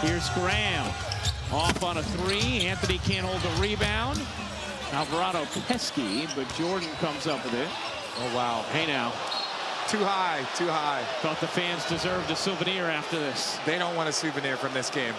Here's Graham. Off on a three. Anthony can't hold the rebound. Alvarado pesky, but Jordan comes up with it. Oh, wow. Hey now. Too high, too high. Thought the fans deserved a souvenir after this. They don't want a souvenir from this game.